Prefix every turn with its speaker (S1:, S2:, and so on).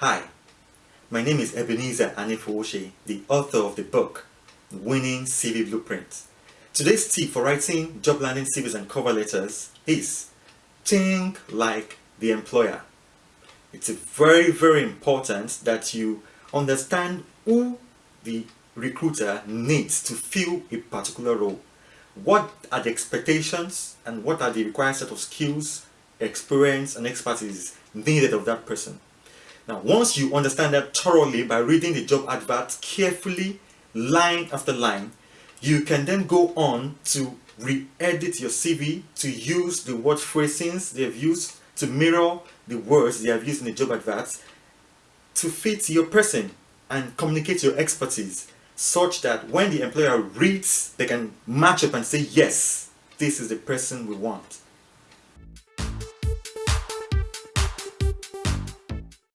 S1: Hi, my name is Ebenezer Anefuoshe, the author of the book Winning CV Blueprint. Today's tip for writing job landing CVs and cover letters is think like the employer. It's very very important that you understand who the recruiter needs to fill a particular role. What are the expectations and what are the required set of skills, experience and expertise needed of that person. Now, once you understand that thoroughly by reading the job advert carefully, line after line, you can then go on to re-edit your CV to use the word phrasings they have used to mirror the words they have used in the job adverts to fit your person and communicate your expertise such that when the employer reads, they can match up and say, yes, this is the person we want.